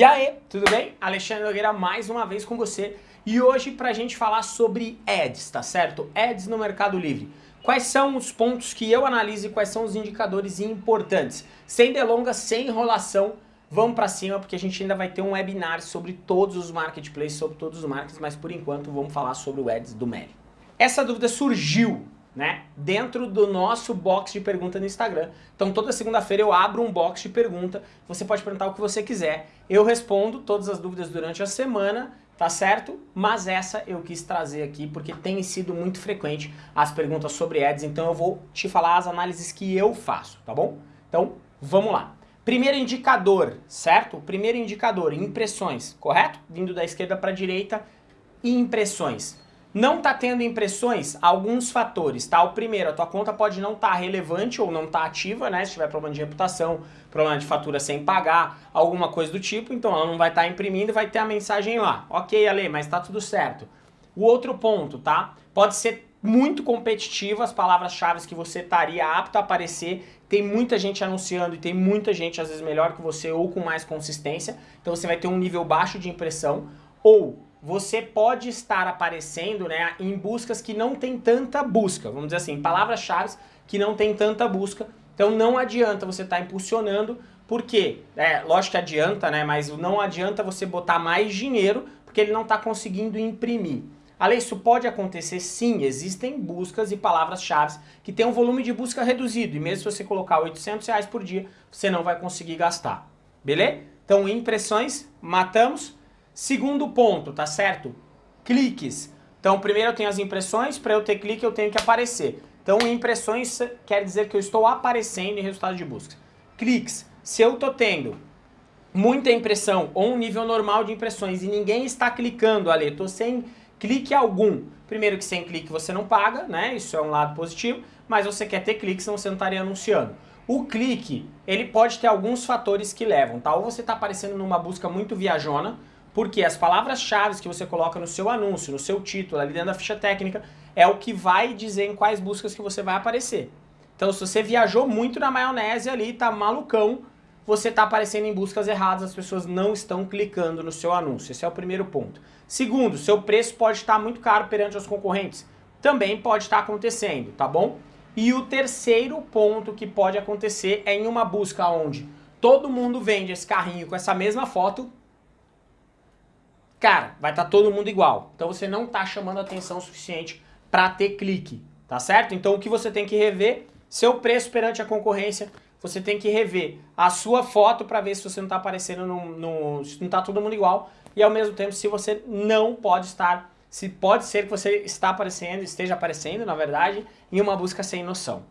E aí, tudo bem? Alexandre Nogueira mais uma vez com você e hoje pra gente falar sobre ads, tá certo? Ads no Mercado Livre. Quais são os pontos que eu analiso e quais são os indicadores importantes? Sem delongas, sem enrolação, vamos pra cima porque a gente ainda vai ter um webinar sobre todos os marketplaces, sobre todos os markets, mas por enquanto vamos falar sobre o ads do Meli. Essa dúvida surgiu né, dentro do nosso box de pergunta no Instagram. Então toda segunda-feira eu abro um box de pergunta, você pode perguntar o que você quiser. Eu respondo todas as dúvidas durante a semana, tá certo? Mas essa eu quis trazer aqui porque tem sido muito frequente as perguntas sobre ads, então eu vou te falar as análises que eu faço, tá bom? Então vamos lá. Primeiro indicador, certo? Primeiro indicador, impressões, correto? Vindo da esquerda para a direita, impressões. Não está tendo impressões? Alguns fatores, tá? O primeiro, a tua conta pode não estar tá relevante ou não estar tá ativa, né? Se tiver problema de reputação, problema de fatura sem pagar, alguma coisa do tipo, então ela não vai estar tá imprimindo e vai ter a mensagem lá. Ok, Ale, mas está tudo certo. O outro ponto, tá? Pode ser muito competitivo as palavras-chave que você estaria apto a aparecer. Tem muita gente anunciando e tem muita gente, às vezes, melhor que você ou com mais consistência. Então você vai ter um nível baixo de impressão. Ou você pode estar aparecendo né, em buscas que não tem tanta busca, vamos dizer assim, palavras-chave que não tem tanta busca, então não adianta você estar tá impulsionando, porque, é, lógico que adianta, né, mas não adianta você botar mais dinheiro, porque ele não está conseguindo imprimir. Além isso pode acontecer sim, existem buscas e palavras-chave que tem um volume de busca reduzido, e mesmo se você colocar 800 reais por dia, você não vai conseguir gastar, beleza? Então impressões, matamos, Segundo ponto, tá certo? Cliques. Então, primeiro eu tenho as impressões, para eu ter clique eu tenho que aparecer. Então, impressões quer dizer que eu estou aparecendo em resultado de busca. Cliques. Se eu estou tendo muita impressão ou um nível normal de impressões e ninguém está clicando ali, estou sem clique algum. Primeiro que sem clique você não paga, né? Isso é um lado positivo, mas você quer ter clique, senão você não estaria anunciando. O clique, ele pode ter alguns fatores que levam, tá? Ou você está aparecendo numa busca muito viajona, porque as palavras-chave que você coloca no seu anúncio, no seu título, ali dentro da ficha técnica, é o que vai dizer em quais buscas que você vai aparecer. Então, se você viajou muito na maionese ali, tá malucão, você tá aparecendo em buscas erradas, as pessoas não estão clicando no seu anúncio. Esse é o primeiro ponto. Segundo, seu preço pode estar muito caro perante os concorrentes. Também pode estar acontecendo, tá bom? E o terceiro ponto que pode acontecer é em uma busca onde todo mundo vende esse carrinho com essa mesma foto, cara, vai estar tá todo mundo igual. Então você não está chamando atenção suficiente para ter clique, tá certo? Então o que você tem que rever, seu preço perante a concorrência, você tem que rever a sua foto para ver se você não está aparecendo se não está todo mundo igual e ao mesmo tempo se você não pode estar, se pode ser que você está aparecendo, esteja aparecendo, na verdade, em uma busca sem noção.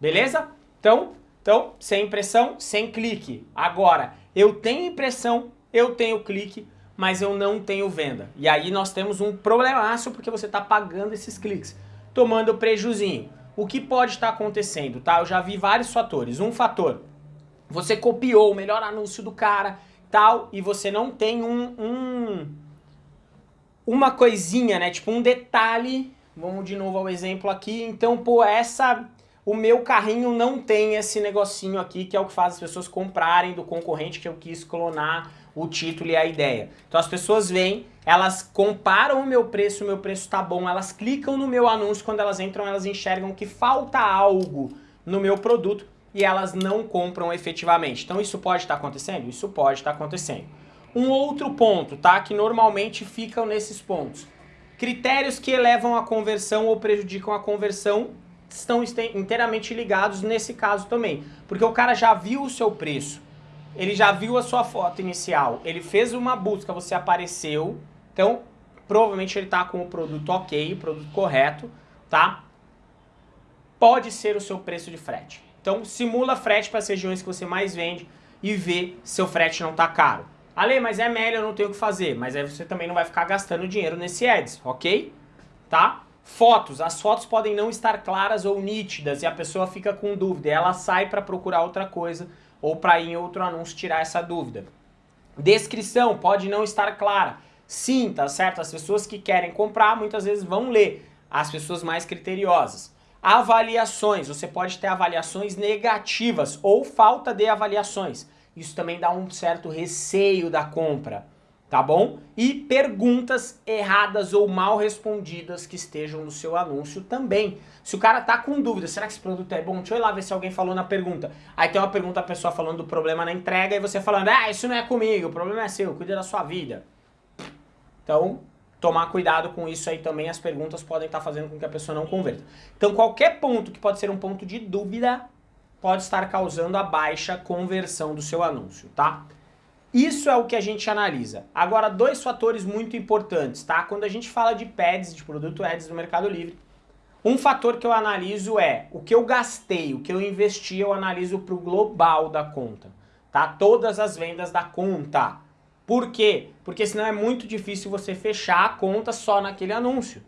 Beleza? Então, então sem impressão, sem clique. Agora, eu tenho impressão, eu tenho clique, mas eu não tenho venda. E aí nós temos um problemaço porque você está pagando esses cliques, tomando prejuzinho. O que pode estar tá acontecendo, tá? Eu já vi vários fatores. Um fator, você copiou o melhor anúncio do cara, tal, e você não tem um, um uma coisinha, né? Tipo um detalhe. Vamos de novo ao exemplo aqui. Então, pô, essa o meu carrinho não tem esse negocinho aqui que é o que faz as pessoas comprarem do concorrente que eu quis clonar o título e a ideia. Então as pessoas vêm, elas comparam o meu preço, o meu preço tá bom, elas clicam no meu anúncio, quando elas entram elas enxergam que falta algo no meu produto e elas não compram efetivamente. Então isso pode estar tá acontecendo? Isso pode estar tá acontecendo. Um outro ponto, tá? Que normalmente ficam nesses pontos. Critérios que elevam a conversão ou prejudicam a conversão estão inteiramente ligados nesse caso também. Porque o cara já viu o seu preço, ele já viu a sua foto inicial, ele fez uma busca, você apareceu, então provavelmente ele está com o produto ok, o produto correto, tá? Pode ser o seu preço de frete. Então simula frete para as regiões que você mais vende e vê se seu frete não está caro. Ale, mas é melhor, eu não tenho o que fazer. Mas aí você também não vai ficar gastando dinheiro nesse ads, ok? Tá? Fotos. As fotos podem não estar claras ou nítidas e a pessoa fica com dúvida. Ela sai para procurar outra coisa ou para ir em outro anúncio tirar essa dúvida. Descrição pode não estar clara. Sim, tá certo? As pessoas que querem comprar muitas vezes vão ler. As pessoas mais criteriosas. Avaliações. Você pode ter avaliações negativas ou falta de avaliações. Isso também dá um certo receio da compra, tá bom? E perguntas erradas ou mal respondidas que estejam no seu anúncio também. Se o cara tá com dúvida, será que esse produto é bom? Deixa eu ir lá ver se alguém falou na pergunta. Aí tem uma pergunta, a pessoa falando do problema na entrega e você falando, ah, isso não é comigo, o problema é seu, cuida da sua vida. Então, tomar cuidado com isso aí também, as perguntas podem estar fazendo com que a pessoa não converta. Então, qualquer ponto que pode ser um ponto de dúvida, pode estar causando a baixa conversão do seu anúncio, tá? Isso é o que a gente analisa. Agora, dois fatores muito importantes, tá? Quando a gente fala de PEDs, de produto ads no Mercado Livre, um fator que eu analiso é o que eu gastei, o que eu investi, eu analiso para o global da conta, tá? Todas as vendas da conta. Por quê? Porque senão é muito difícil você fechar a conta só naquele anúncio,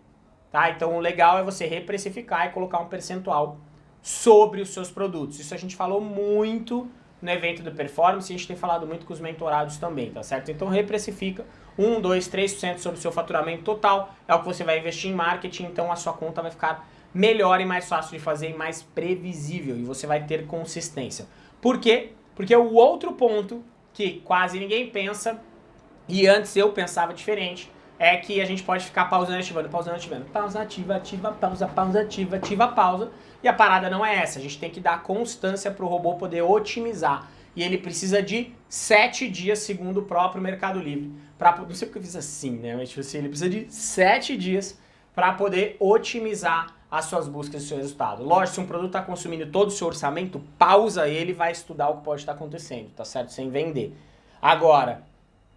tá? Então o legal é você reprecificar e colocar um percentual sobre os seus produtos. Isso a gente falou muito no evento do Performance, a gente tem falado muito com os mentorados também, tá certo? Então reprecifica 1, 2, 3% sobre o seu faturamento total, é o que você vai investir em marketing, então a sua conta vai ficar melhor e mais fácil de fazer e mais previsível, e você vai ter consistência. Por quê? Porque o outro ponto que quase ninguém pensa, e antes eu pensava diferente, é que a gente pode ficar pausando, ativando, pausando, ativando. Pausa, ativa, ativa, pausa, pausa, ativa, ativa, pausa. E a parada não é essa. A gente tem que dar constância para o robô poder otimizar. E ele precisa de sete dias, segundo o próprio Mercado Livre. Pra, não sei porque eu fiz assim, né? Mas tipo assim, ele precisa de sete dias para poder otimizar as suas buscas e seu resultado. Lógico, se um produto está consumindo todo o seu orçamento, pausa ele e vai estudar o que pode estar acontecendo, tá certo? Sem vender. Agora,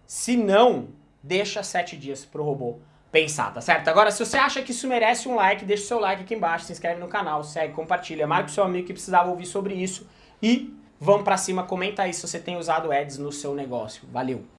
se não, deixa sete dias pro robô pensar, tá certo? Agora, se você acha que isso merece um like, deixa o seu like aqui embaixo, se inscreve no canal, segue, compartilha, marca o seu amigo que precisava ouvir sobre isso e vamos pra cima, comenta aí se você tem usado ads no seu negócio. Valeu!